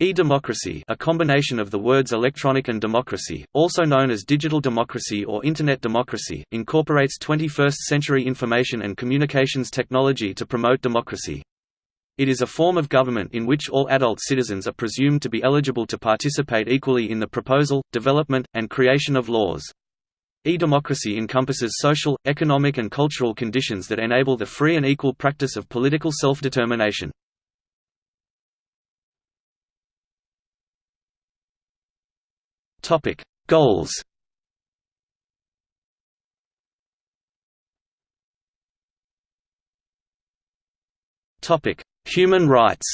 E-democracy a combination of the words electronic and democracy, also known as digital democracy or Internet democracy, incorporates 21st-century information and communications technology to promote democracy. It is a form of government in which all adult citizens are presumed to be eligible to participate equally in the proposal, development, and creation of laws. E-democracy encompasses social, economic and cultural conditions that enable the free and equal practice of political self-determination. Topic: Goals. Topic: Human rights.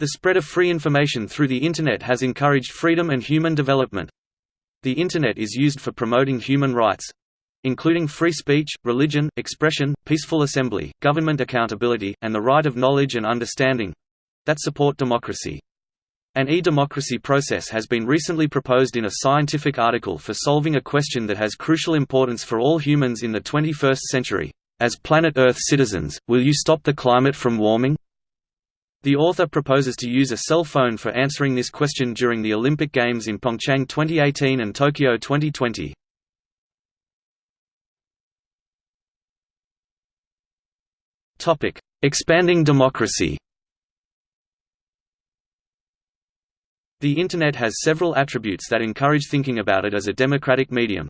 The spread of free information through the Internet has encouraged freedom and human development. The Internet is used for promoting human rights including free speech, religion, expression, peaceful assembly, government accountability, and the right of knowledge and understanding that support democracy. An e-democracy process has been recently proposed in a scientific article for solving a question that has crucial importance for all humans in the 21st century. As planet Earth citizens, will you stop the climate from warming? The author proposes to use a cell phone for answering this question during the Olympic Games in Pyeongchang 2018 and Tokyo 2020. Expanding democracy The Internet has several attributes that encourage thinking about it as a democratic medium.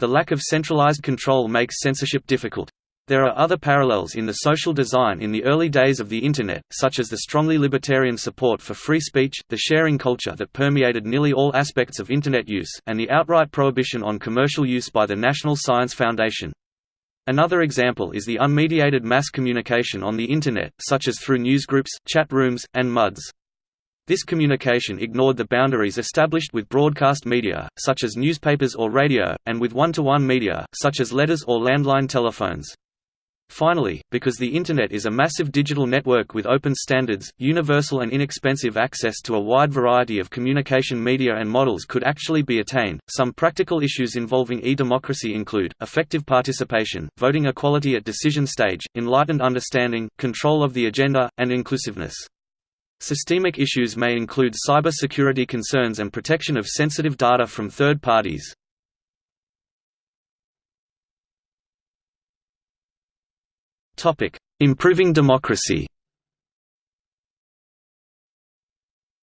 The lack of centralized control makes censorship difficult. There are other parallels in the social design in the early days of the Internet, such as the strongly libertarian support for free speech, the sharing culture that permeated nearly all aspects of Internet use, and the outright prohibition on commercial use by the National Science Foundation. Another example is the unmediated mass communication on the Internet, such as through newsgroups, chat rooms, and MUDs. This communication ignored the boundaries established with broadcast media, such as newspapers or radio, and with one-to-one -one media, such as letters or landline telephones. Finally, because the Internet is a massive digital network with open standards, universal and inexpensive access to a wide variety of communication media and models could actually be attained. Some practical issues involving e-democracy include, effective participation, voting equality at decision stage, enlightened understanding, control of the agenda, and inclusiveness. Systemic issues may include cyber security concerns and protection of sensitive data from third parties. Improving democracy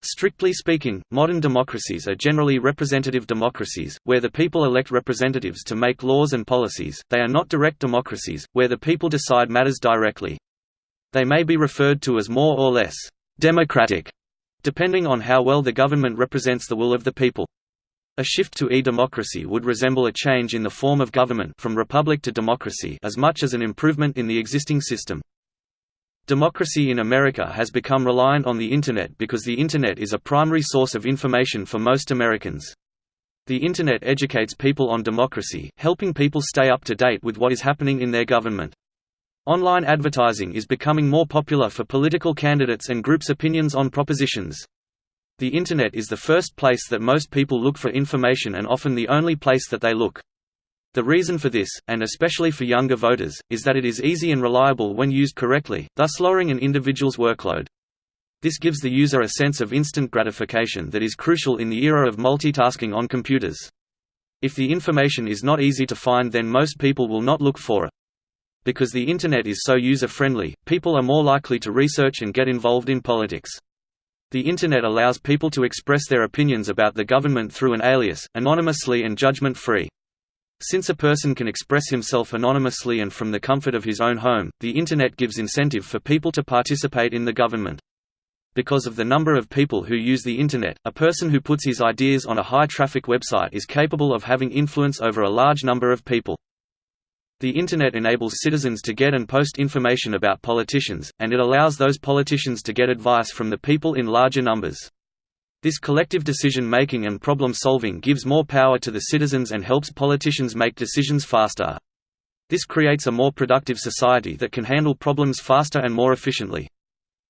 Strictly speaking, modern democracies are generally representative democracies, where the people elect representatives to make laws and policies, they are not direct democracies, where the people decide matters directly. They may be referred to as more or less democratic, depending on how well the government represents the will of the people. A shift to e-democracy would resemble a change in the form of government from republic to democracy as much as an improvement in the existing system. Democracy in America has become reliant on the Internet because the Internet is a primary source of information for most Americans. The Internet educates people on democracy, helping people stay up to date with what is happening in their government. Online advertising is becoming more popular for political candidates and groups' opinions on propositions. The Internet is the first place that most people look for information and often the only place that they look. The reason for this, and especially for younger voters, is that it is easy and reliable when used correctly, thus lowering an individual's workload. This gives the user a sense of instant gratification that is crucial in the era of multitasking on computers. If the information is not easy to find then most people will not look for it. Because the Internet is so user-friendly, people are more likely to research and get involved in politics. The Internet allows people to express their opinions about the government through an alias, anonymously and judgment-free. Since a person can express himself anonymously and from the comfort of his own home, the Internet gives incentive for people to participate in the government. Because of the number of people who use the Internet, a person who puts his ideas on a high-traffic website is capable of having influence over a large number of people. The Internet enables citizens to get and post information about politicians, and it allows those politicians to get advice from the people in larger numbers. This collective decision-making and problem-solving gives more power to the citizens and helps politicians make decisions faster. This creates a more productive society that can handle problems faster and more efficiently.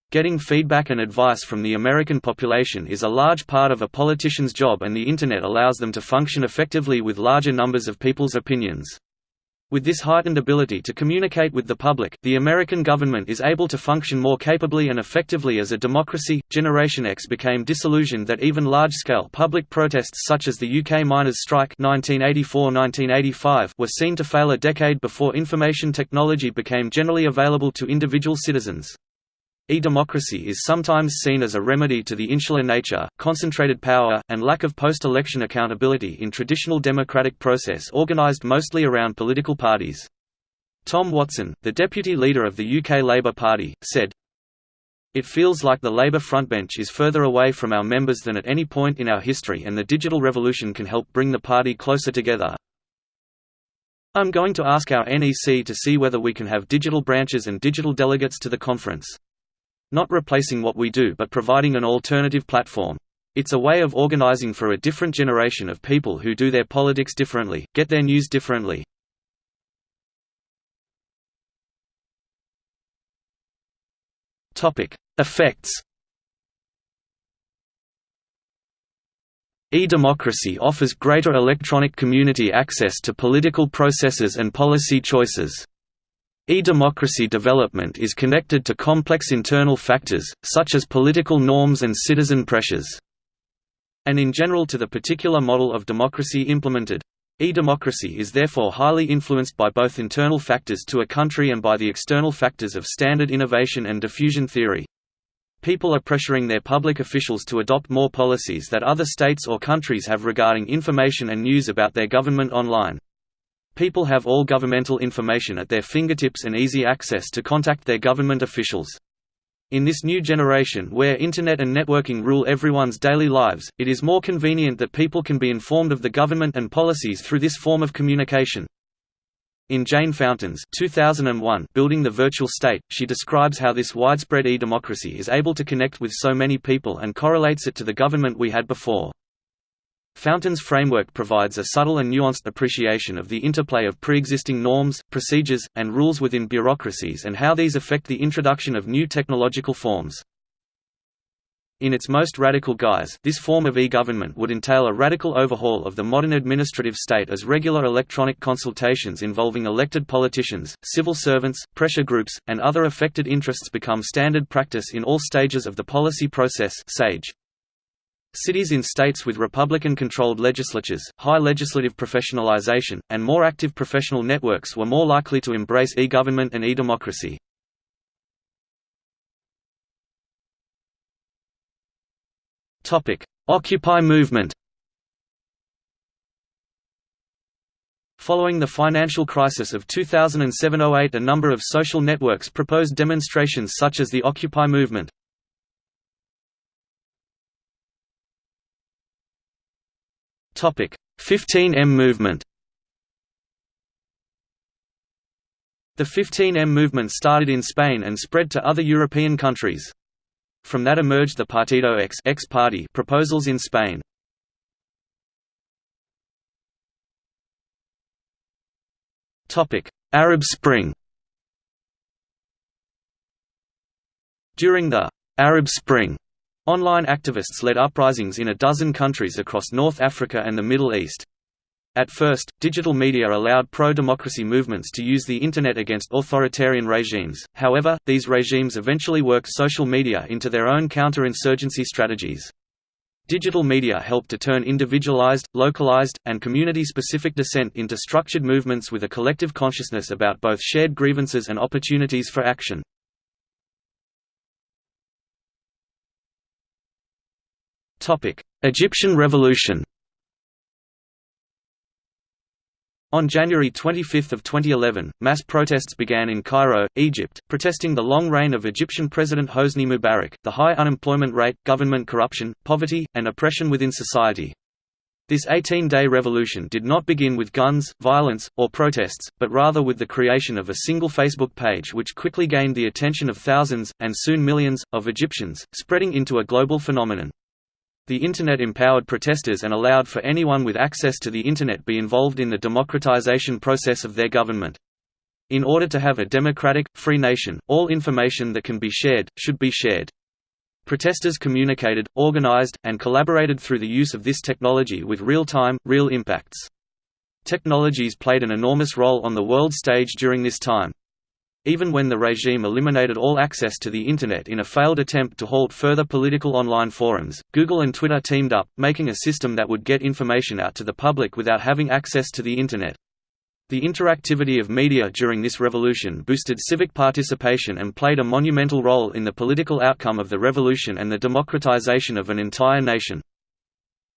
Getting feedback and advice from the American population is a large part of a politician's job and the Internet allows them to function effectively with larger numbers of people's opinions. With this heightened ability to communicate with the public, the American government is able to function more capably and effectively as a democracy. Generation X became disillusioned that even large scale public protests such as the UK miners' strike (1984–1985) were seen to fail a decade before information technology became generally available to individual citizens. E-democracy is sometimes seen as a remedy to the insular nature, concentrated power, and lack of post-election accountability in traditional democratic process organized mostly around political parties. Tom Watson, the deputy leader of the UK Labour Party, said, It feels like the Labour frontbench is further away from our members than at any point in our history and the digital revolution can help bring the party closer together. I'm going to ask our NEC to see whether we can have digital branches and digital delegates to the conference. Not replacing what we do but providing an alternative platform. It's a way of organizing for a different generation of people who do their politics differently, get their news differently. Effects E-democracy offers greater electronic community access to political processes and policy choices. E-democracy development is connected to complex internal factors, such as political norms and citizen pressures. And in general to the particular model of democracy implemented. E-democracy is therefore highly influenced by both internal factors to a country and by the external factors of standard innovation and diffusion theory. People are pressuring their public officials to adopt more policies that other states or countries have regarding information and news about their government online. People have all governmental information at their fingertips and easy access to contact their government officials. In this new generation where Internet and networking rule everyone's daily lives, it is more convenient that people can be informed of the government and policies through this form of communication. In Jane Fountain's 2001 Building the Virtual State, she describes how this widespread e-democracy is able to connect with so many people and correlates it to the government we had before. Fountain's framework provides a subtle and nuanced appreciation of the interplay of pre-existing norms, procedures, and rules within bureaucracies and how these affect the introduction of new technological forms. In its most radical guise, this form of e-government would entail a radical overhaul of the modern administrative state as regular electronic consultations involving elected politicians, civil servants, pressure groups, and other affected interests become standard practice in all stages of the policy process SAGE. Cities in states with Republican-controlled legislatures, high legislative professionalization, and more active professional networks were more likely to embrace e-government and e-democracy. Occupy movement Following the financial crisis of 2007–08 a number of social networks proposed demonstrations such as the Occupy movement. 15M movement The 15M movement started in Spain and spread to other European countries. From that emerged the Partido X, X party proposals in Spain. Topic: Arab Spring During the Arab Spring Online activists led uprisings in a dozen countries across North Africa and the Middle East. At first, digital media allowed pro-democracy movements to use the Internet against authoritarian regimes, however, these regimes eventually worked social media into their own counter-insurgency strategies. Digital media helped to turn individualized, localized, and community-specific dissent into structured movements with a collective consciousness about both shared grievances and opportunities for action. Egyptian Revolution On January 25 of 2011, mass protests began in Cairo, Egypt, protesting the long reign of Egyptian President Hosni Mubarak, the high unemployment rate, government corruption, poverty, and oppression within society. This 18-day revolution did not begin with guns, violence, or protests, but rather with the creation of a single Facebook page which quickly gained the attention of thousands, and soon millions, of Egyptians, spreading into a global phenomenon. The Internet empowered protesters and allowed for anyone with access to the Internet be involved in the democratization process of their government. In order to have a democratic, free nation, all information that can be shared, should be shared. Protesters communicated, organized, and collaborated through the use of this technology with real-time, real impacts. Technologies played an enormous role on the world stage during this time. Even when the regime eliminated all access to the Internet in a failed attempt to halt further political online forums, Google and Twitter teamed up, making a system that would get information out to the public without having access to the Internet. The interactivity of media during this revolution boosted civic participation and played a monumental role in the political outcome of the revolution and the democratization of an entire nation.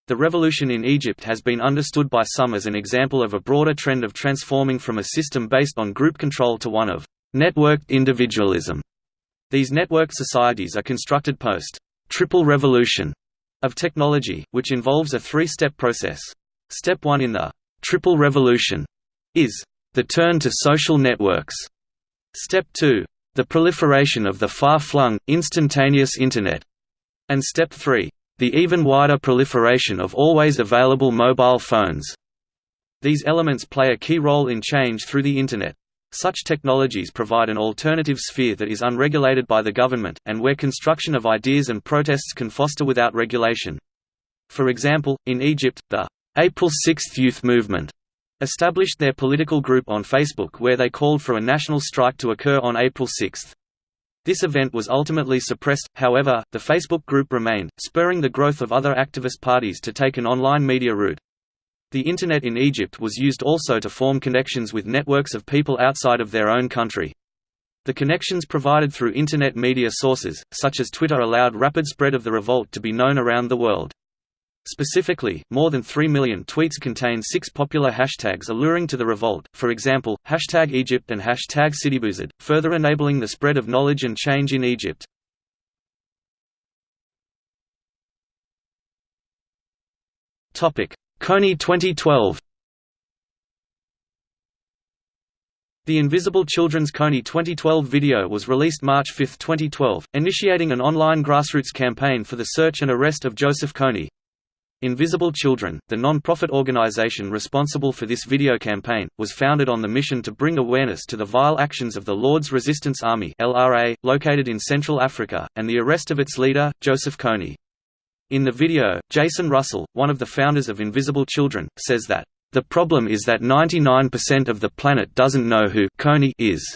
The revolution in Egypt has been understood by some as an example of a broader trend of transforming from a system based on group control to one of Networked individualism. These networked societies are constructed post triple revolution of technology, which involves a three-step process. Step 1 in the triple revolution is the turn to social networks. Step 2 the proliferation of the far-flung, instantaneous Internet. And Step 3 the even wider proliferation of always available mobile phones. These elements play a key role in change through the Internet. Such technologies provide an alternative sphere that is unregulated by the government, and where construction of ideas and protests can foster without regulation. For example, in Egypt, the April 6 Youth Movement established their political group on Facebook where they called for a national strike to occur on April 6. This event was ultimately suppressed, however, the Facebook group remained, spurring the growth of other activist parties to take an online media route. The Internet in Egypt was used also to form connections with networks of people outside of their own country. The connections provided through Internet media sources, such as Twitter allowed rapid spread of the revolt to be known around the world. Specifically, more than 3 million tweets contain six popular hashtags alluring to the revolt, for example, hashtag Egypt and hashtag SidiBouzid, further enabling the spread of knowledge and change in Egypt. Kony 2012 The Invisible Children's Kony 2012 video was released March 5, 2012, initiating an online grassroots campaign for the search and arrest of Joseph Kony. Invisible Children, the non-profit organization responsible for this video campaign, was founded on the mission to bring awareness to the vile actions of the Lord's Resistance Army (LRA), located in Central Africa, and the arrest of its leader, Joseph Kony. In the video, Jason Russell, one of the founders of Invisible Children, says that, "...the problem is that 99% of the planet doesn't know who Kony is."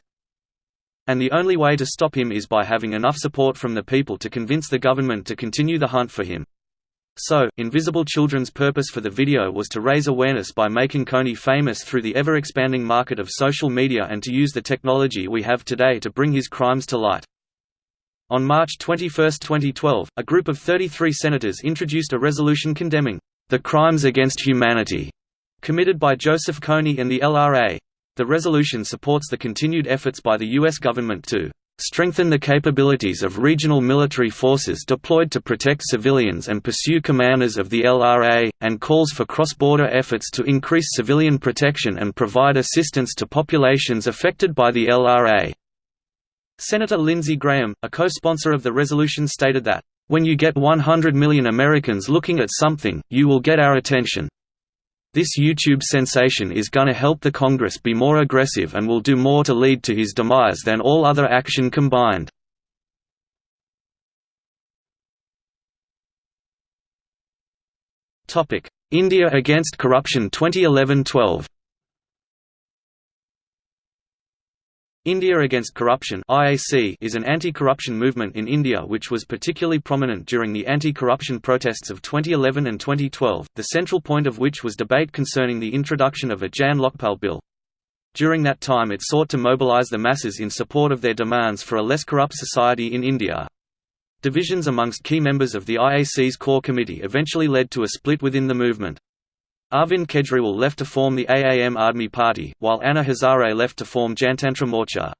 And the only way to stop him is by having enough support from the people to convince the government to continue the hunt for him. So, Invisible Children's purpose for the video was to raise awareness by making Kony famous through the ever-expanding market of social media and to use the technology we have today to bring his crimes to light. On March 21, 2012, a group of 33 senators introduced a resolution condemning the crimes against humanity committed by Joseph Kony and the LRA. The resolution supports the continued efforts by the U.S. government to strengthen the capabilities of regional military forces deployed to protect civilians and pursue commanders of the LRA, and calls for cross-border efforts to increase civilian protection and provide assistance to populations affected by the LRA. Senator Lindsey Graham, a co-sponsor of the resolution stated that, "...when you get 100 million Americans looking at something, you will get our attention. This YouTube sensation is gonna help the Congress be more aggressive and will do more to lead to his demise than all other action combined." India against corruption 2011-12 India Against Corruption (IAC) is an anti-corruption movement in India which was particularly prominent during the anti-corruption protests of 2011 and 2012, the central point of which was debate concerning the introduction of a Jan Lokpal bill. During that time it sought to mobilise the masses in support of their demands for a less corrupt society in India. Divisions amongst key members of the IAC's core committee eventually led to a split within the movement. Arvind Kejriwal left to form the Aam Aadmi Party, while Anna Hazare left to form Jantantra Morcha.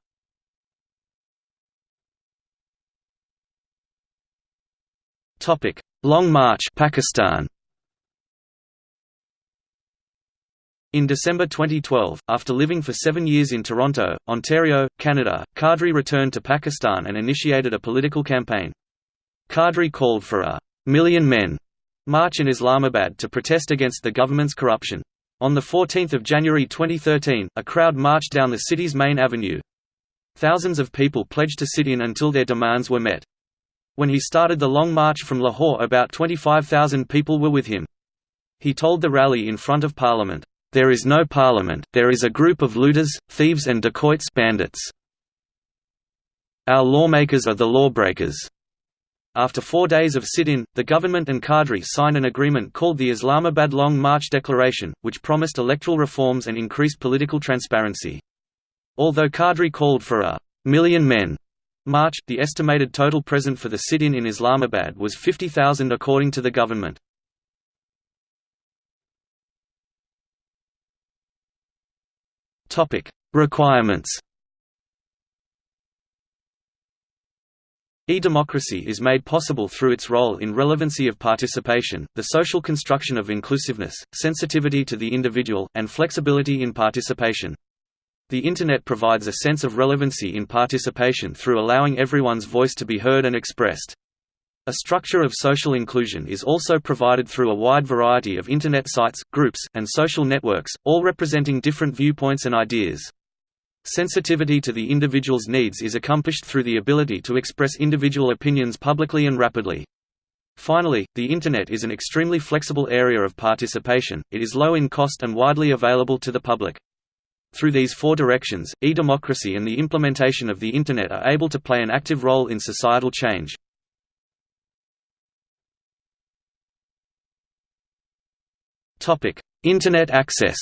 Long March Pakistan In December 2012, after living for seven years in Toronto, Ontario, Canada, Qadri returned to Pakistan and initiated a political campaign. Qadri called for a million men march in Islamabad to protest against the government's corruption. On 14 January 2013, a crowd marched down the city's main avenue. Thousands of people pledged to sit in until their demands were met. When he started the long march from Lahore about 25,000 people were with him. He told the rally in front of Parliament, There is no parliament, there is a group of looters, thieves and dacoits bandits. Our lawmakers are the lawbreakers. After four days of sit-in, the government and Qadri signed an agreement called the Islamabad Long March Declaration, which promised electoral reforms and increased political transparency. Although Qadri called for a million men March, the estimated total present for the sit-in in Islamabad was 50,000 according to the government. Requirements E-democracy is made possible through its role in relevancy of participation, the social construction of inclusiveness, sensitivity to the individual, and flexibility in participation. The Internet provides a sense of relevancy in participation through allowing everyone's voice to be heard and expressed. A structure of social inclusion is also provided through a wide variety of Internet sites, groups, and social networks, all representing different viewpoints and ideas. Sensitivity to the individual's needs is accomplished through the ability to express individual opinions publicly and rapidly. Finally, the Internet is an extremely flexible area of participation, it is low in cost and widely available to the public. Through these four directions, e-democracy and the implementation of the Internet are able to play an active role in societal change. Internet access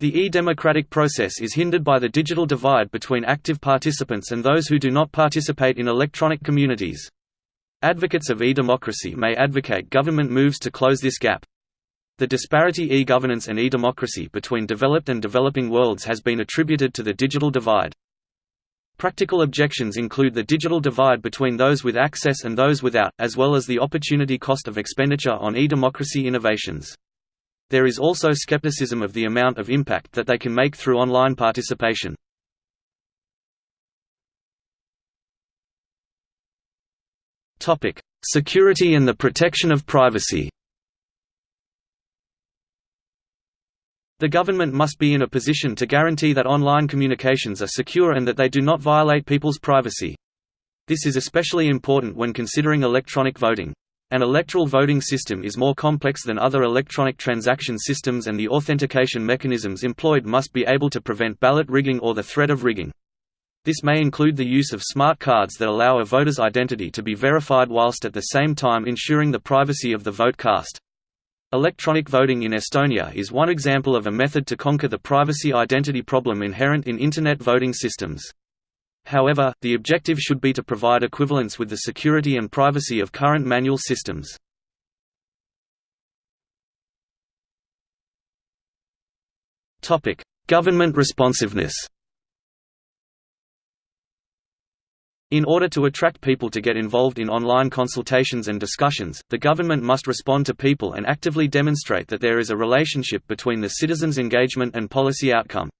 The e-democratic process is hindered by the digital divide between active participants and those who do not participate in electronic communities. Advocates of e-democracy may advocate government moves to close this gap. The disparity e-governance and e-democracy between developed and developing worlds has been attributed to the digital divide. Practical objections include the digital divide between those with access and those without, as well as the opportunity cost of expenditure on e-democracy innovations. There is also skepticism of the amount of impact that they can make through online participation. Security and the protection of privacy The government must be in a position to guarantee that online communications are secure and that they do not violate people's privacy. This is especially important when considering electronic voting. An electoral voting system is more complex than other electronic transaction systems and the authentication mechanisms employed must be able to prevent ballot rigging or the threat of rigging. This may include the use of smart cards that allow a voter's identity to be verified whilst at the same time ensuring the privacy of the vote cast. Electronic voting in Estonia is one example of a method to conquer the privacy identity problem inherent in Internet voting systems. However, the objective should be to provide equivalence with the security and privacy of current manual systems. Government responsiveness In order to attract people to get involved in online consultations and discussions, the government must respond to people and actively demonstrate that there is a relationship between the citizens' engagement and policy outcome.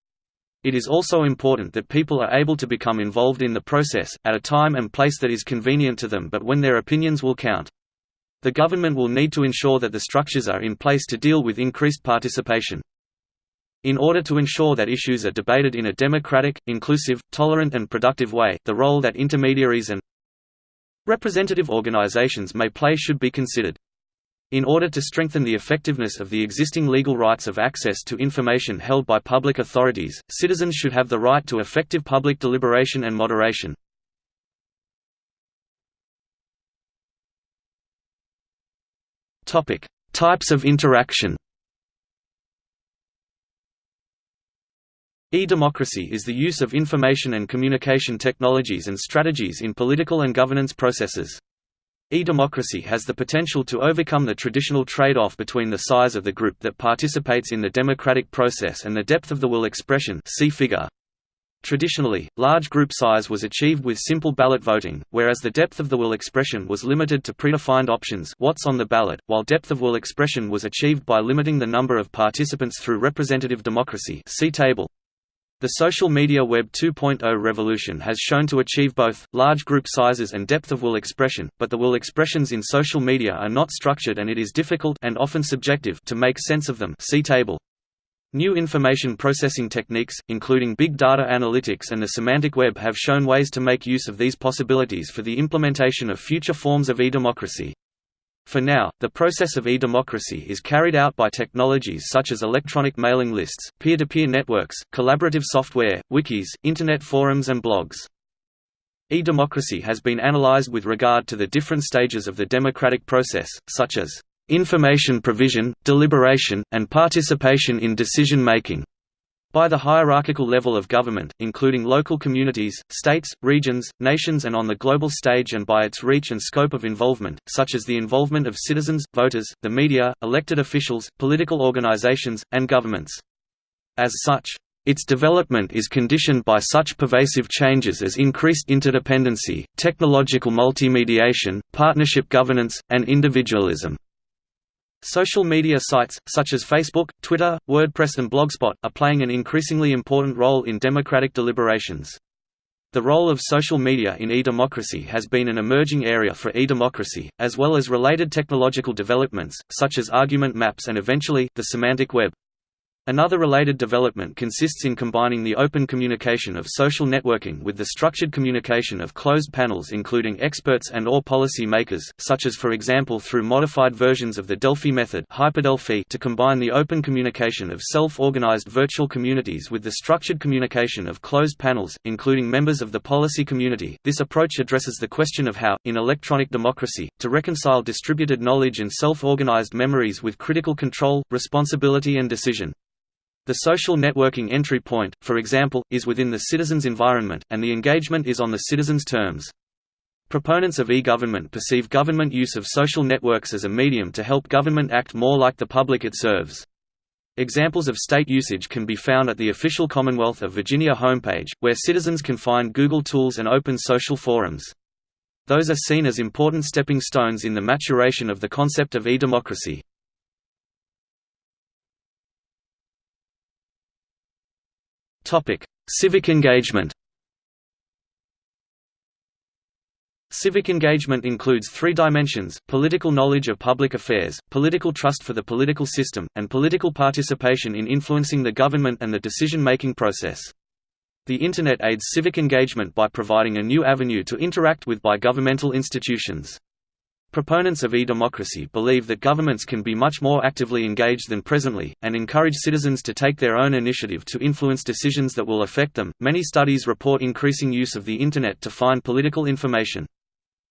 It is also important that people are able to become involved in the process, at a time and place that is convenient to them but when their opinions will count. The government will need to ensure that the structures are in place to deal with increased participation. In order to ensure that issues are debated in a democratic, inclusive, tolerant and productive way, the role that intermediaries and representative organizations may play should be considered. In order to strengthen the effectiveness of the existing legal rights of access to information held by public authorities, citizens should have the right to effective public deliberation and moderation. Types of interaction E-democracy is the use of information and communication technologies and strategies in political and governance processes. E-democracy has the potential to overcome the traditional trade-off between the size of the group that participates in the democratic process and the depth of the will expression see figure. Traditionally, large group size was achieved with simple ballot voting, whereas the depth of the will expression was limited to predefined options what's on the ballot, while depth of will expression was achieved by limiting the number of participants through representative democracy see table. The social media Web 2.0 revolution has shown to achieve both, large group sizes and depth of will expression, but the will expressions in social media are not structured and it is difficult and often subjective to make sense of them see table. New information processing techniques, including big data analytics and the semantic web have shown ways to make use of these possibilities for the implementation of future forms of e-democracy. For now, the process of e-democracy is carried out by technologies such as electronic mailing lists, peer-to-peer -peer networks, collaborative software, wikis, internet forums and blogs. E-democracy has been analyzed with regard to the different stages of the democratic process, such as information provision, deliberation, and participation in decision-making by the hierarchical level of government, including local communities, states, regions, nations and on the global stage and by its reach and scope of involvement, such as the involvement of citizens, voters, the media, elected officials, political organizations, and governments. As such, its development is conditioned by such pervasive changes as increased interdependency, technological multimediation, partnership governance, and individualism. Social media sites, such as Facebook, Twitter, WordPress and Blogspot, are playing an increasingly important role in democratic deliberations. The role of social media in e-democracy has been an emerging area for e-democracy, as well as related technological developments, such as argument maps and eventually, the semantic web. Another related development consists in combining the open communication of social networking with the structured communication of closed panels including experts and or policy makers, such as for example through modified versions of the Delphi method hyperdelphi to combine the open communication of self-organized virtual communities with the structured communication of closed panels, including members of the policy community. This approach addresses the question of how, in electronic democracy, to reconcile distributed knowledge and self-organized memories with critical control, responsibility and decision. The social networking entry point, for example, is within the citizen's environment, and the engagement is on the citizen's terms. Proponents of e-government perceive government use of social networks as a medium to help government act more like the public it serves. Examples of state usage can be found at the official Commonwealth of Virginia homepage, where citizens can find Google tools and open social forums. Those are seen as important stepping stones in the maturation of the concept of e-democracy. Topic: Civic engagement. Civic engagement includes three dimensions, political knowledge of public affairs, political trust for the political system, and political participation in influencing the government and the decision-making process. The Internet aids civic engagement by providing a new avenue to interact with by governmental institutions. Proponents of e-democracy believe that governments can be much more actively engaged than presently, and encourage citizens to take their own initiative to influence decisions that will affect them. Many studies report increasing use of the Internet to find political information.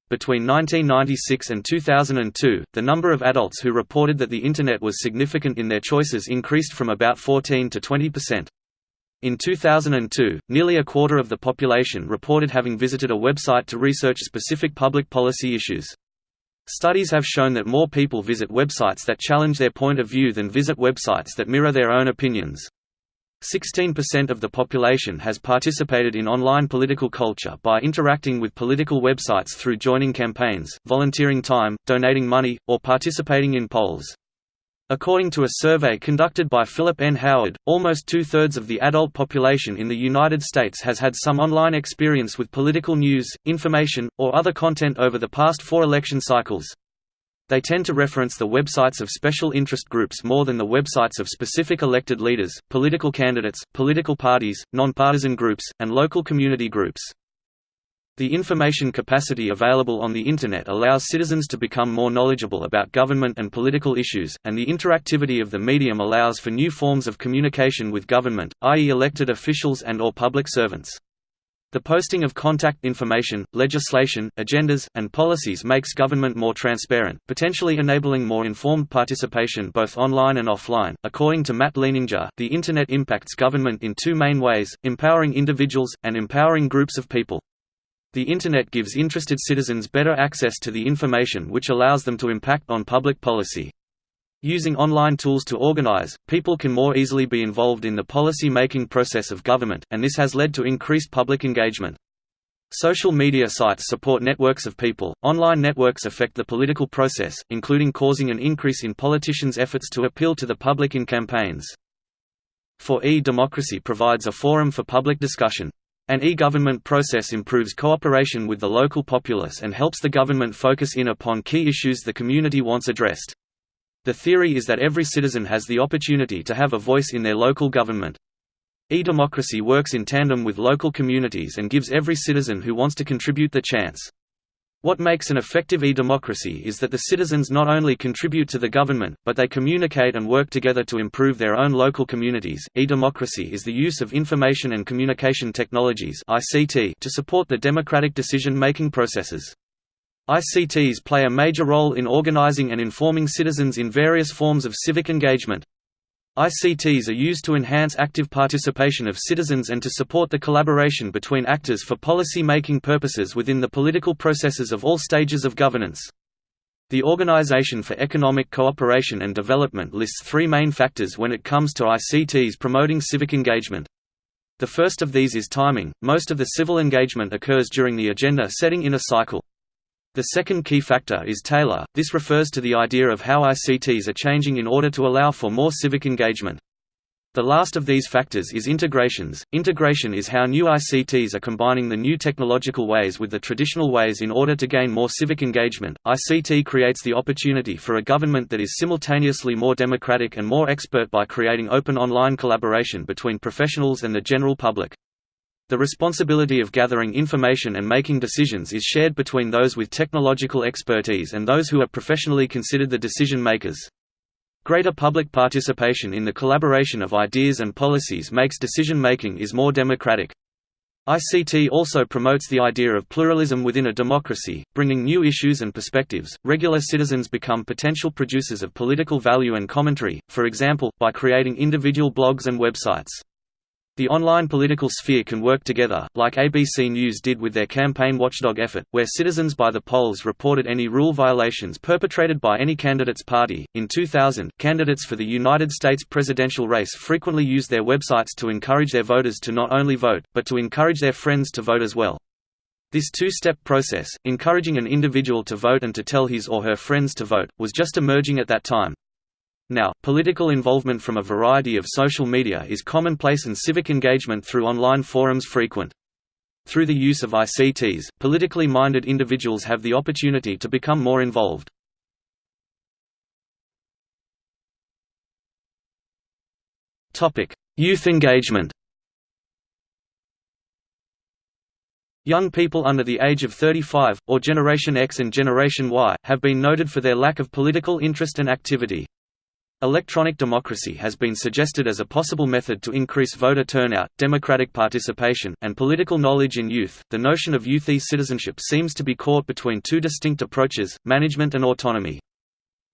Between 1996 and 2002, the number of adults who reported that the Internet was significant in their choices increased from about 14 to 20 percent. In 2002, nearly a quarter of the population reported having visited a website to research specific public policy issues. Studies have shown that more people visit websites that challenge their point of view than visit websites that mirror their own opinions. 16% of the population has participated in online political culture by interacting with political websites through joining campaigns, volunteering time, donating money, or participating in polls. According to a survey conducted by Philip N. Howard, almost two-thirds of the adult population in the United States has had some online experience with political news, information, or other content over the past four election cycles. They tend to reference the websites of special interest groups more than the websites of specific elected leaders, political candidates, political parties, nonpartisan groups, and local community groups. The information capacity available on the Internet allows citizens to become more knowledgeable about government and political issues, and the interactivity of the medium allows for new forms of communication with government, i.e. elected officials and or public servants. The posting of contact information, legislation, agendas, and policies makes government more transparent, potentially enabling more informed participation both online and offline. According to Matt Leighninger, the Internet impacts government in two main ways empowering individuals, and empowering groups of people. The Internet gives interested citizens better access to the information which allows them to impact on public policy. Using online tools to organize, people can more easily be involved in the policy-making process of government, and this has led to increased public engagement. Social media sites support networks of people. Online networks affect the political process, including causing an increase in politicians' efforts to appeal to the public in campaigns. For e-democracy provides a forum for public discussion. An e-government process improves cooperation with the local populace and helps the government focus in upon key issues the community wants addressed. The theory is that every citizen has the opportunity to have a voice in their local government. E-democracy works in tandem with local communities and gives every citizen who wants to contribute the chance. What makes an effective e-democracy is that the citizens not only contribute to the government, but they communicate and work together to improve their own local communities. E-democracy is the use of information and communication technologies (ICT) to support the democratic decision-making processes. ICTs play a major role in organizing and informing citizens in various forms of civic engagement. ICTs are used to enhance active participation of citizens and to support the collaboration between actors for policy-making purposes within the political processes of all stages of governance. The Organization for Economic Cooperation and Development lists three main factors when it comes to ICTs promoting civic engagement. The first of these is timing, most of the civil engagement occurs during the agenda setting in a cycle. The second key factor is Taylor, this refers to the idea of how ICTs are changing in order to allow for more civic engagement. The last of these factors is integrations. Integration is how new ICTs are combining the new technological ways with the traditional ways in order to gain more civic engagement. ICT creates the opportunity for a government that is simultaneously more democratic and more expert by creating open online collaboration between professionals and the general public. The responsibility of gathering information and making decisions is shared between those with technological expertise and those who are professionally considered the decision makers. Greater public participation in the collaboration of ideas and policies makes decision-making is more democratic. ICT also promotes the idea of pluralism within a democracy, bringing new issues and perspectives. Regular citizens become potential producers of political value and commentary, for example, by creating individual blogs and websites. The online political sphere can work together, like ABC News did with their campaign watchdog effort, where citizens by the polls reported any rule violations perpetrated by any candidate's party. In 2000, candidates for the United States presidential race frequently used their websites to encourage their voters to not only vote, but to encourage their friends to vote as well. This two-step process, encouraging an individual to vote and to tell his or her friends to vote, was just emerging at that time. Now, political involvement from a variety of social media is commonplace and civic engagement through online forums frequent. Through the use of ICTs, politically minded individuals have the opportunity to become more involved. Youth engagement Young people under the age of 35, or Generation X and Generation Y, have been noted for their lack of political interest and activity. Electronic democracy has been suggested as a possible method to increase voter turnout, democratic participation, and political knowledge in youth. The notion of youth e-citizenship seems to be caught between two distinct approaches, management and autonomy.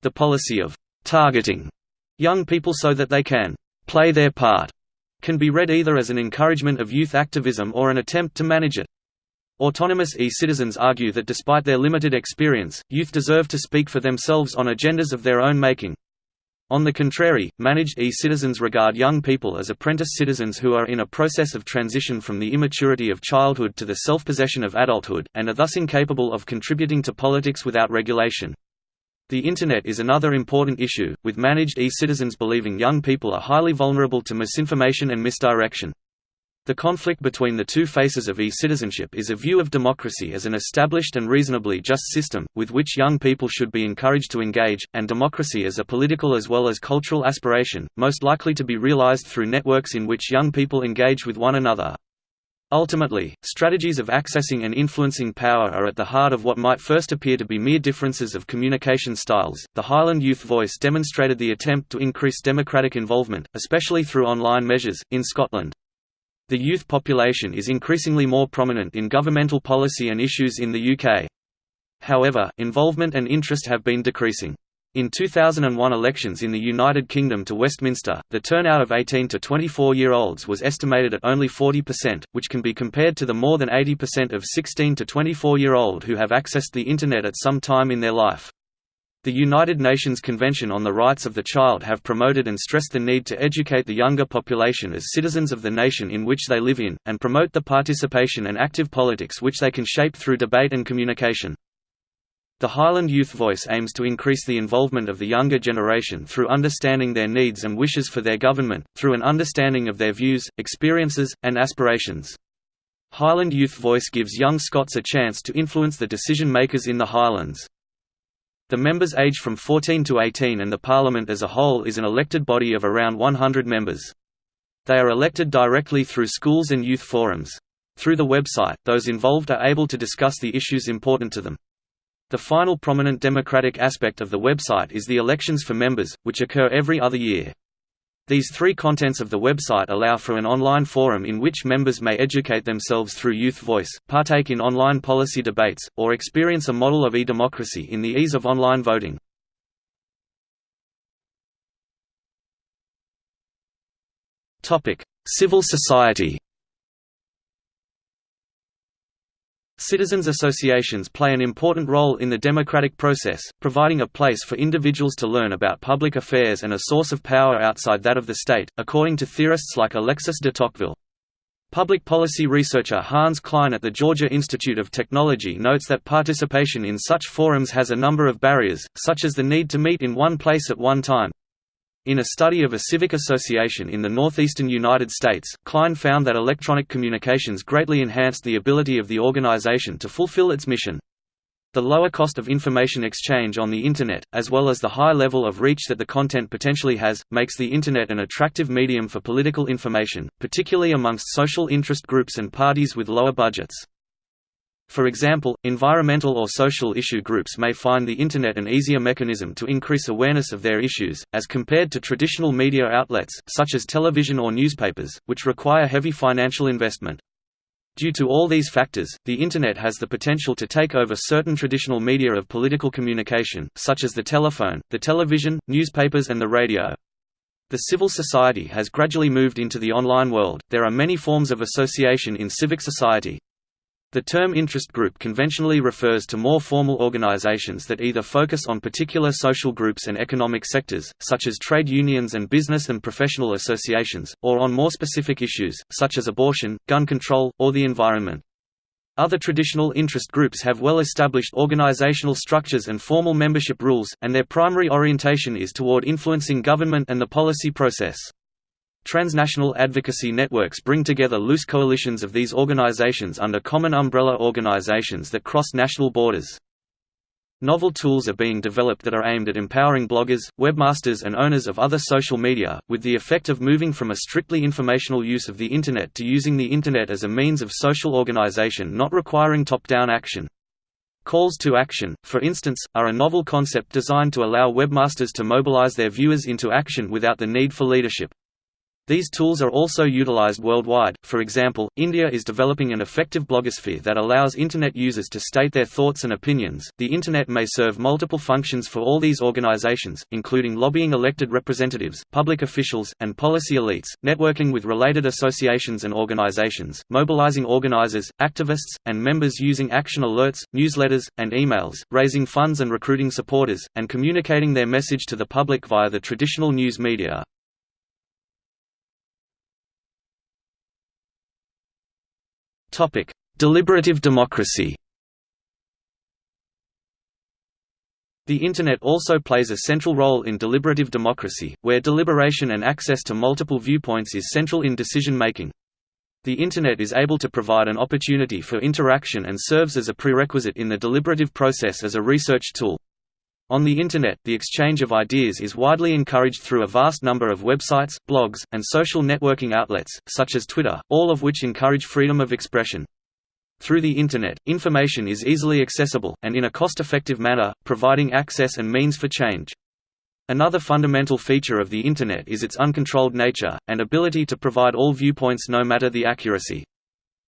The policy of targeting young people so that they can play their part can be read either as an encouragement of youth activism or an attempt to manage it. Autonomous e-citizens argue that despite their limited experience, youth deserve to speak for themselves on agendas of their own making. On the contrary, managed e-citizens regard young people as apprentice citizens who are in a process of transition from the immaturity of childhood to the self-possession of adulthood, and are thus incapable of contributing to politics without regulation. The Internet is another important issue, with managed e-citizens believing young people are highly vulnerable to misinformation and misdirection. The conflict between the two faces of e-citizenship is a view of democracy as an established and reasonably just system, with which young people should be encouraged to engage, and democracy as a political as well as cultural aspiration, most likely to be realized through networks in which young people engage with one another. Ultimately, strategies of accessing and influencing power are at the heart of what might first appear to be mere differences of communication styles. The Highland Youth Voice demonstrated the attempt to increase democratic involvement, especially through online measures, in Scotland. The youth population is increasingly more prominent in governmental policy and issues in the UK. However, involvement and interest have been decreasing. In 2001 elections in the United Kingdom to Westminster, the turnout of 18 to 24-year-olds was estimated at only 40%, which can be compared to the more than 80% of 16 to 24-year-old who have accessed the Internet at some time in their life. The United Nations Convention on the Rights of the Child have promoted and stressed the need to educate the younger population as citizens of the nation in which they live in, and promote the participation and active politics which they can shape through debate and communication. The Highland Youth Voice aims to increase the involvement of the younger generation through understanding their needs and wishes for their government, through an understanding of their views, experiences, and aspirations. Highland Youth Voice gives young Scots a chance to influence the decision-makers in the Highlands. The members age from 14 to 18 and the Parliament as a whole is an elected body of around 100 members. They are elected directly through schools and youth forums. Through the website, those involved are able to discuss the issues important to them. The final prominent democratic aspect of the website is the elections for members, which occur every other year. These three contents of the website allow for an online forum in which members may educate themselves through youth voice, partake in online policy debates, or experience a model of e-democracy in the ease of online voting. Civil society Citizens associations play an important role in the democratic process, providing a place for individuals to learn about public affairs and a source of power outside that of the state, according to theorists like Alexis de Tocqueville. Public policy researcher Hans Klein at the Georgia Institute of Technology notes that participation in such forums has a number of barriers, such as the need to meet in one place at one time, in a study of a civic association in the northeastern United States, Klein found that electronic communications greatly enhanced the ability of the organization to fulfill its mission. The lower cost of information exchange on the Internet, as well as the high level of reach that the content potentially has, makes the Internet an attractive medium for political information, particularly amongst social interest groups and parties with lower budgets. For example, environmental or social issue groups may find the Internet an easier mechanism to increase awareness of their issues, as compared to traditional media outlets, such as television or newspapers, which require heavy financial investment. Due to all these factors, the Internet has the potential to take over certain traditional media of political communication, such as the telephone, the television, newspapers and the radio. The civil society has gradually moved into the online world. There are many forms of association in civic society, the term interest group conventionally refers to more formal organizations that either focus on particular social groups and economic sectors, such as trade unions and business and professional associations, or on more specific issues, such as abortion, gun control, or the environment. Other traditional interest groups have well-established organizational structures and formal membership rules, and their primary orientation is toward influencing government and the policy process. Transnational advocacy networks bring together loose coalitions of these organizations under common umbrella organizations that cross national borders. Novel tools are being developed that are aimed at empowering bloggers, webmasters and owners of other social media, with the effect of moving from a strictly informational use of the Internet to using the Internet as a means of social organization not requiring top-down action. Calls to action, for instance, are a novel concept designed to allow webmasters to mobilize their viewers into action without the need for leadership. These tools are also utilized worldwide, for example, India is developing an effective blogosphere that allows Internet users to state their thoughts and opinions. The Internet may serve multiple functions for all these organizations, including lobbying elected representatives, public officials, and policy elites, networking with related associations and organizations, mobilizing organizers, activists, and members using action alerts, newsletters, and emails, raising funds and recruiting supporters, and communicating their message to the public via the traditional news media. Topic: Deliberative democracy. The Internet also plays a central role in deliberative democracy, where deliberation and access to multiple viewpoints is central in decision-making. The Internet is able to provide an opportunity for interaction and serves as a prerequisite in the deliberative process as a research tool. On the Internet, the exchange of ideas is widely encouraged through a vast number of websites, blogs, and social networking outlets, such as Twitter, all of which encourage freedom of expression. Through the Internet, information is easily accessible, and in a cost-effective manner, providing access and means for change. Another fundamental feature of the Internet is its uncontrolled nature, and ability to provide all viewpoints no matter the accuracy.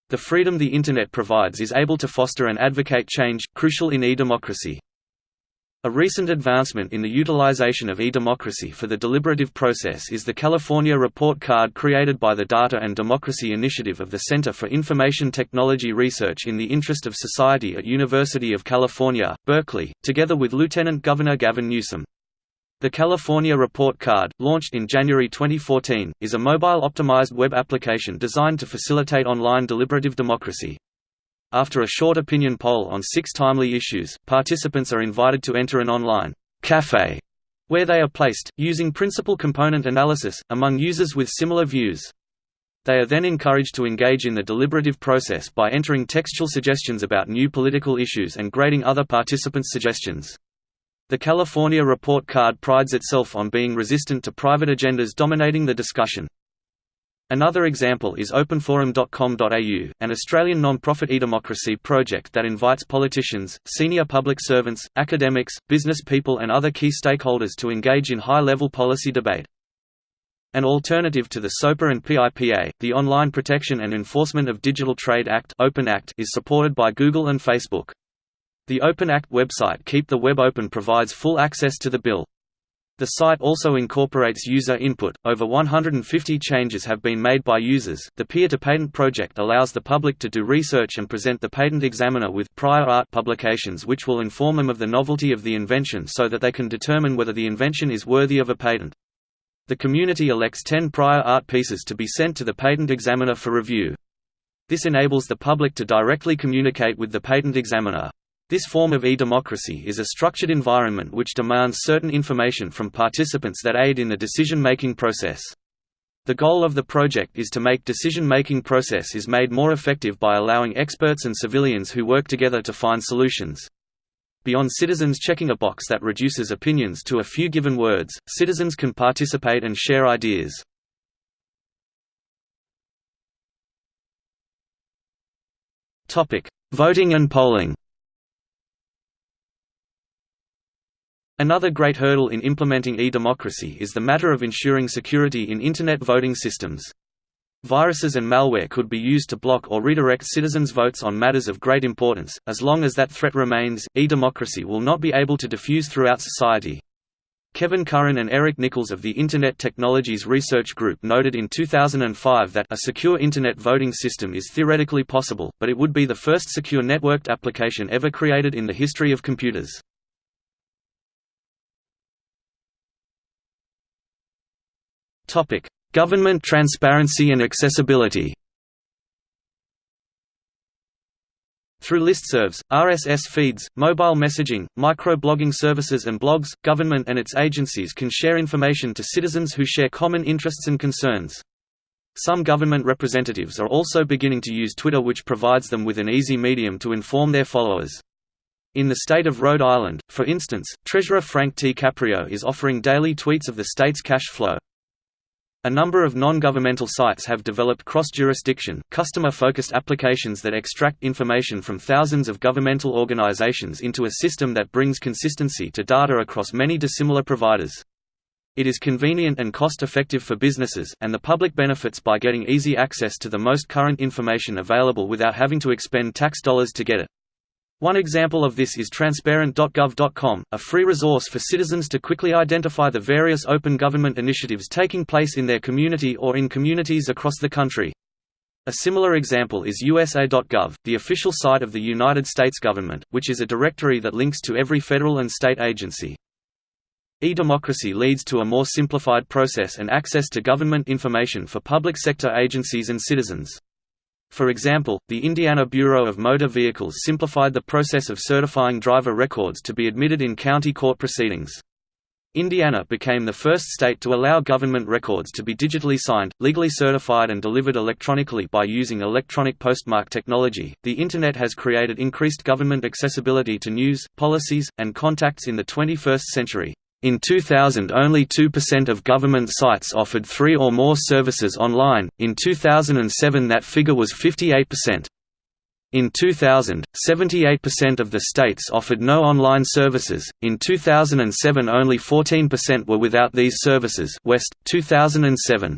The freedom the Internet provides is able to foster and advocate change, crucial in e-democracy. A recent advancement in the utilization of e-democracy for the deliberative process is the California Report Card created by the Data and Democracy Initiative of the Center for Information Technology Research in the Interest of Society at University of California, Berkeley, together with Lieutenant Governor Gavin Newsom. The California Report Card, launched in January 2014, is a mobile-optimized web application designed to facilitate online deliberative democracy. After a short opinion poll on six timely issues, participants are invited to enter an online «café» where they are placed, using principal component analysis, among users with similar views. They are then encouraged to engage in the deliberative process by entering textual suggestions about new political issues and grading other participants' suggestions. The California Report Card prides itself on being resistant to private agendas dominating the discussion. Another example is openforum.com.au, an Australian non-profit e-democracy project that invites politicians, senior public servants, academics, business people and other key stakeholders to engage in high-level policy debate. An alternative to the SOPA and PIPA, the Online Protection and Enforcement of Digital Trade Act, Open Act is supported by Google and Facebook. The Open Act website Keep the Web Open provides full access to the bill. The site also incorporates user input. Over 150 changes have been made by users. The Peer to Patent project allows the public to do research and present the patent examiner with prior art publications which will inform them of the novelty of the invention so that they can determine whether the invention is worthy of a patent. The community elects 10 prior art pieces to be sent to the patent examiner for review. This enables the public to directly communicate with the patent examiner. This form of e-democracy is a structured environment which demands certain information from participants that aid in the decision-making process. The goal of the project is to make decision-making process is made more effective by allowing experts and civilians who work together to find solutions. Beyond citizens checking a box that reduces opinions to a few given words, citizens can participate and share ideas. Voting and polling Another great hurdle in implementing e-democracy is the matter of ensuring security in Internet voting systems. Viruses and malware could be used to block or redirect citizens' votes on matters of great importance. As long as that threat remains, e-democracy will not be able to diffuse throughout society. Kevin Curran and Eric Nichols of the Internet Technologies Research Group noted in 2005 that a secure Internet voting system is theoretically possible, but it would be the first secure networked application ever created in the history of computers. Topic: Government transparency and accessibility. Through listservs, RSS feeds, mobile messaging, microblogging services and blogs, government and its agencies can share information to citizens who share common interests and concerns. Some government representatives are also beginning to use Twitter which provides them with an easy medium to inform their followers. In the state of Rhode Island, for instance, Treasurer Frank T. Caprio is offering daily tweets of the state's cash flow. A number of non-governmental sites have developed cross-jurisdiction, customer-focused applications that extract information from thousands of governmental organizations into a system that brings consistency to data across many dissimilar providers. It is convenient and cost-effective for businesses, and the public benefits by getting easy access to the most current information available without having to expend tax dollars to get it. One example of this is transparent.gov.com, a free resource for citizens to quickly identify the various open government initiatives taking place in their community or in communities across the country. A similar example is USA.gov, the official site of the United States government, which is a directory that links to every federal and state agency. E-democracy leads to a more simplified process and access to government information for public sector agencies and citizens. For example, the Indiana Bureau of Motor Vehicles simplified the process of certifying driver records to be admitted in county court proceedings. Indiana became the first state to allow government records to be digitally signed, legally certified, and delivered electronically by using electronic postmark technology. The Internet has created increased government accessibility to news, policies, and contacts in the 21st century. In 2000 only 2% of government sites offered three or more services online, in 2007 that figure was 58%. In 2000, 78% of the states offered no online services. In 2007, only 14% were without these services. West 2007.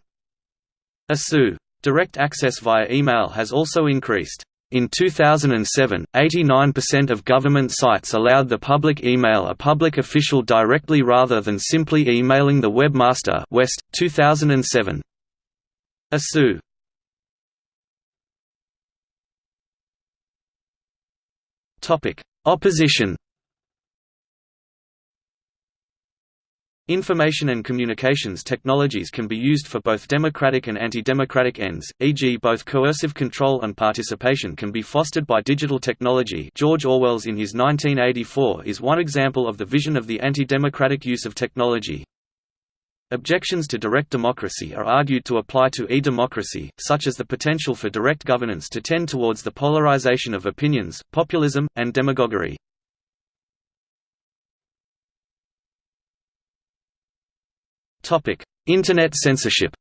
ASU direct access via email has also increased. In 2007, 89% of government sites allowed the public email a public official directly rather than simply emailing the webmaster. West, 2007. ASU. Opposition Information and communications technologies can be used for both democratic and anti-democratic ends, e.g. both coercive control and participation can be fostered by digital technology George Orwell's in his 1984 is one example of the vision of the anti-democratic use of technology. Objections to direct democracy are argued to apply to e-democracy, such as the potential for direct governance to tend towards the polarization of opinions, populism, and demagoguery. Internet censorship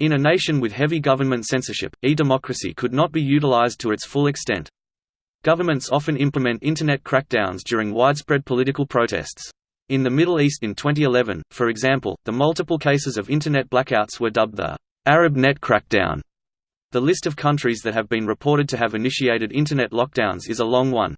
In a nation with heavy government censorship, e-democracy could not be utilized to its full extent. Governments often implement Internet crackdowns during widespread political protests. In the Middle East in 2011, for example, the multiple cases of Internet blackouts were dubbed the Arab Net Crackdown. The list of countries that have been reported to have initiated Internet lockdowns is a long one.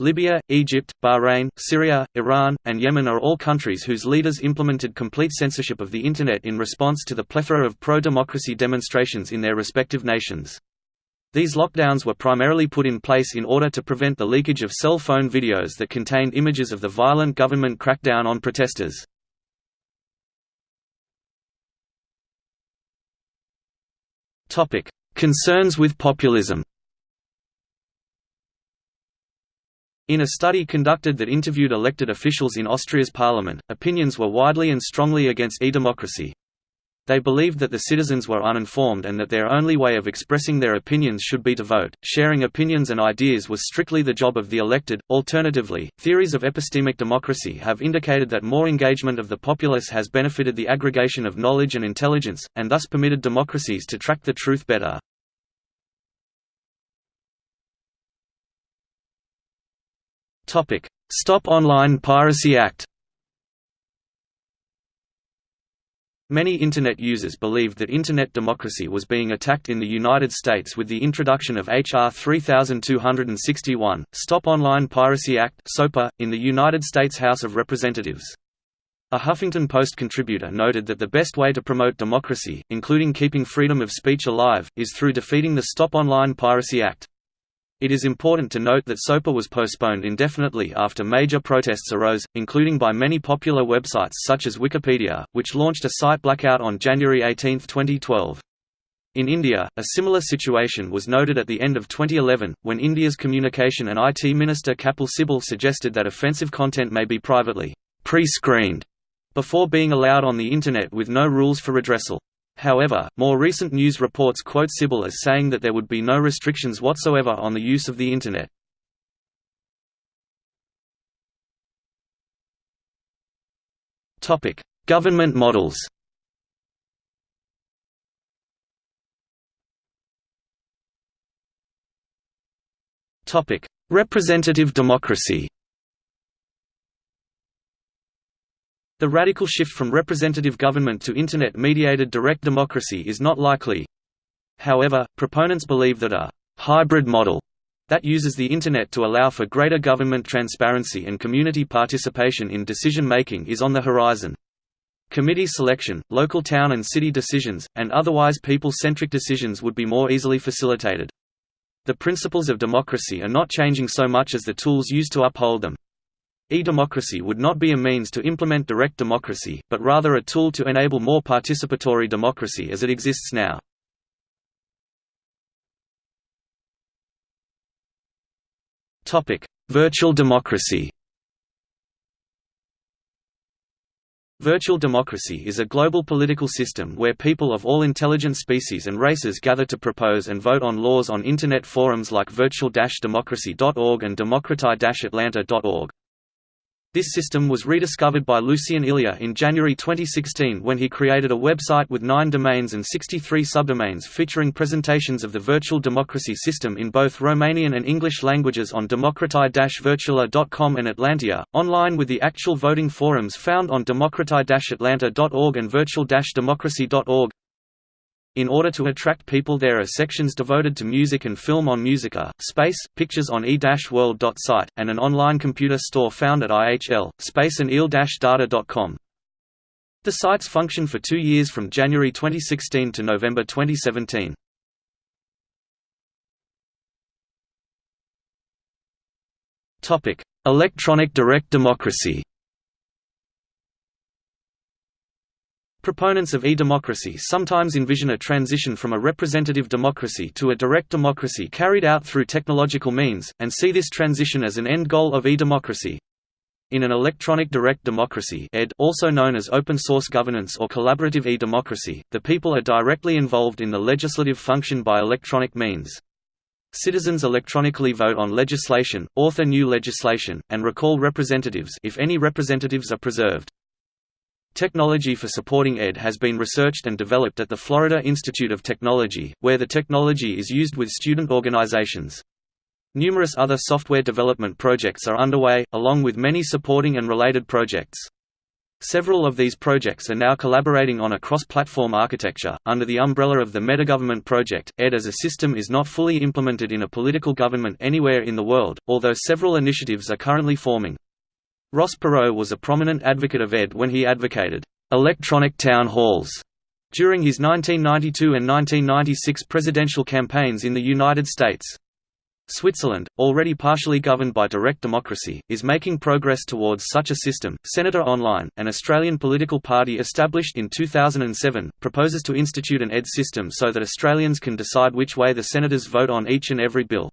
Libya, Egypt, Bahrain, Syria, Iran, and Yemen are all countries whose leaders implemented complete censorship of the Internet in response to the plethora of pro-democracy demonstrations in their respective nations. These lockdowns were primarily put in place in order to prevent the leakage of cell phone videos that contained images of the violent government crackdown on protesters. Concerns with populism In a study conducted that interviewed elected officials in Austria's parliament, opinions were widely and strongly against e-democracy. They believed that the citizens were uninformed and that their only way of expressing their opinions should be to vote. Sharing opinions and ideas was strictly the job of the elected. Alternatively, theories of epistemic democracy have indicated that more engagement of the populace has benefited the aggregation of knowledge and intelligence, and thus permitted democracies to track the truth better. Stop Online Piracy Act. Many Internet users believed that Internet democracy was being attacked in the United States with the introduction of H.R. 3261, Stop Online Piracy Act in the United States House of Representatives. A Huffington Post contributor noted that the best way to promote democracy, including keeping freedom of speech alive, is through defeating the Stop Online Piracy Act. It is important to note that SOPA was postponed indefinitely after major protests arose, including by many popular websites such as Wikipedia, which launched a site blackout on January 18, 2012. In India, a similar situation was noted at the end of 2011, when India's Communication and IT Minister Kapil Sibal suggested that offensive content may be privately pre-screened before being allowed on the Internet with no rules for redressal. However, more recent news reports quote Sibal as saying that there would be no restrictions whatsoever on the use of the Internet. Government models Representative democracy The radical shift from representative government to Internet-mediated direct democracy is not likely. However, proponents believe that a «hybrid model» that uses the Internet to allow for greater government transparency and community participation in decision-making is on the horizon. Committee selection, local town and city decisions, and otherwise people-centric decisions would be more easily facilitated. The principles of democracy are not changing so much as the tools used to uphold them. E-democracy would not be a means to implement direct democracy, but rather a tool to enable more participatory democracy as it exists now. Virtual democracy Virtual democracy is a global political system where people of all intelligent species and races gather to propose and vote on laws on Internet forums like virtual-democracy.org and democrati-atlanta.org. This system was rediscovered by Lucian Ilea in January 2016 when he created a website with nine domains and 63 subdomains featuring presentations of the virtual democracy system in both Romanian and English languages on democrati-virtuala.com and Atlantia, online with the actual voting forums found on democrati-atlanta.org and virtual-democracy.org. In order to attract people there are sections devoted to music and film on Musica, Space, pictures on e-world.site, and an online computer store found at IHL, Space and il-data.com. The sites function for two years from January 2016 to November 2017. Electronic direct democracy Proponents of e-democracy sometimes envision a transition from a representative democracy to a direct democracy carried out through technological means, and see this transition as an end goal of e-democracy. In an electronic direct democracy ED, also known as open source governance or collaborative e-democracy, the people are directly involved in the legislative function by electronic means. Citizens electronically vote on legislation, author new legislation, and recall representatives if any representatives are preserved. Technology for supporting ED has been researched and developed at the Florida Institute of Technology, where the technology is used with student organizations. Numerous other software development projects are underway, along with many supporting and related projects. Several of these projects are now collaborating on a cross-platform architecture, under the umbrella of the Metagovernment Project. ED as a system is not fully implemented in a political government anywhere in the world, although several initiatives are currently forming. Ross Perot was a prominent advocate of ED when he advocated electronic town halls during his 1992 and 1996 presidential campaigns in the United States. Switzerland, already partially governed by direct democracy, is making progress towards such a system. Senator Online, an Australian political party established in 2007, proposes to institute an ED system so that Australians can decide which way the senators vote on each and every bill.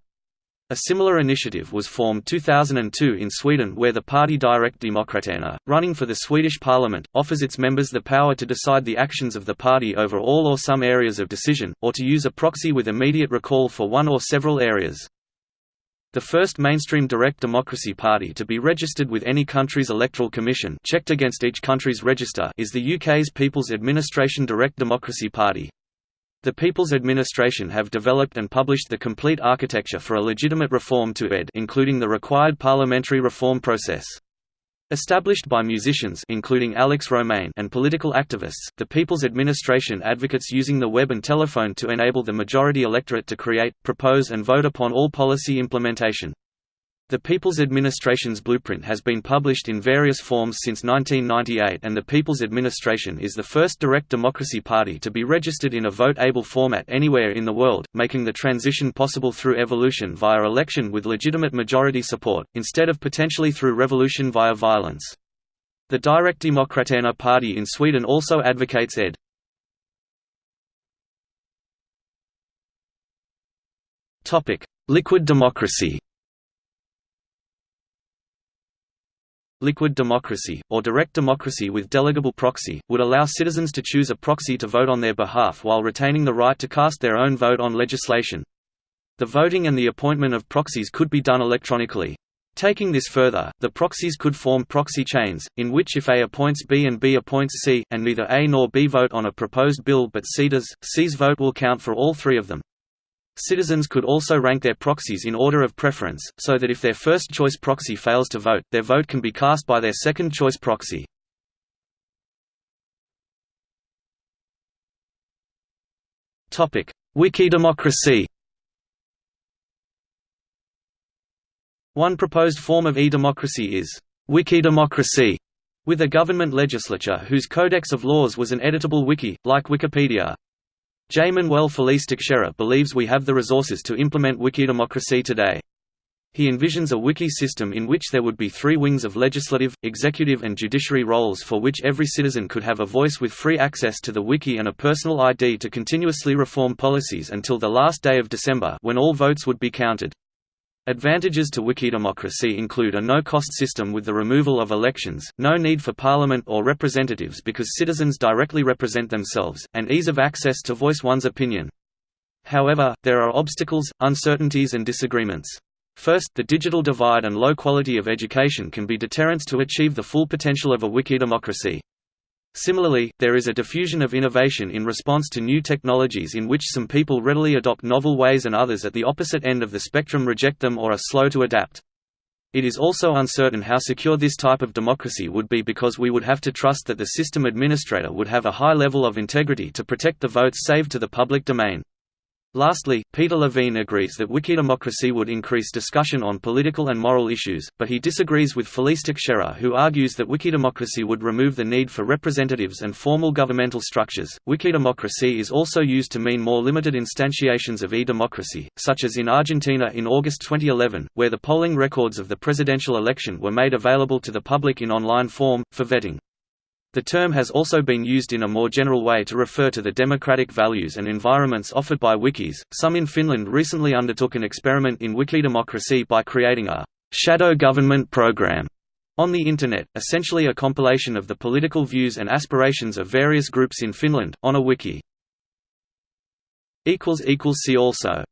A similar initiative was formed 2002 in Sweden where the party Direktdemokraterna, running for the Swedish parliament, offers its members the power to decide the actions of the party over all or some areas of decision, or to use a proxy with immediate recall for one or several areas. The first mainstream direct democracy party to be registered with any country's electoral commission checked against each country's register is the UK's People's Administration Direct Democracy Party. The People's Administration have developed and published the complete architecture for a legitimate reform to ED including the required parliamentary reform process. Established by musicians including Alex Romain and political activists, the People's Administration advocates using the web and telephone to enable the majority electorate to create, propose and vote upon all policy implementation. The People's Administration's blueprint has been published in various forms since 1998 and the People's Administration is the first direct democracy party to be registered in a vote-able format anywhere in the world, making the transition possible through evolution via election with legitimate majority support, instead of potentially through revolution via violence. The Direktdemokraterna party in Sweden also advocates ed. Liquid democracy Liquid democracy, or direct democracy with delegable proxy, would allow citizens to choose a proxy to vote on their behalf while retaining the right to cast their own vote on legislation. The voting and the appointment of proxies could be done electronically. Taking this further, the proxies could form proxy chains, in which if A appoints B and B appoints C, and neither A nor B vote on a proposed bill but C does, C's vote will count for all three of them. Citizens could also rank their proxies in order of preference, so that if their first-choice proxy fails to vote, their vote can be cast by their second-choice proxy. Wikidemocracy One proposed form of e-democracy is Wikidemocracy, with a government legislature whose codex of laws was an editable wiki, like Wikipedia. J. Manuel Feliz believes we have the resources to implement Wikidemocracy today. He envisions a wiki system in which there would be three wings of legislative, executive and judiciary roles for which every citizen could have a voice with free access to the wiki and a personal ID to continuously reform policies until the last day of December when all votes would be counted. Advantages to Wikidemocracy include a no-cost system with the removal of elections, no need for parliament or representatives because citizens directly represent themselves, and ease of access to voice one's opinion. However, there are obstacles, uncertainties and disagreements. First, the digital divide and low quality of education can be deterrents to achieve the full potential of a Wikidemocracy. Similarly, there is a diffusion of innovation in response to new technologies in which some people readily adopt novel ways and others at the opposite end of the spectrum reject them or are slow to adapt. It is also uncertain how secure this type of democracy would be because we would have to trust that the system administrator would have a high level of integrity to protect the votes saved to the public domain. Lastly, Peter Levine agrees that wikidemocracy would increase discussion on political and moral issues, but he disagrees with Feliz Teixeira who argues that wikidemocracy would remove the need for representatives and formal governmental structures. Wikidemocracy is also used to mean more limited instantiations of e-democracy, such as in Argentina in August 2011, where the polling records of the presidential election were made available to the public in online form, for vetting. The term has also been used in a more general way to refer to the democratic values and environments offered by wikis. Some in Finland recently undertook an experiment in wikidemocracy by creating a shadow government program on the Internet, essentially a compilation of the political views and aspirations of various groups in Finland, on a wiki. See also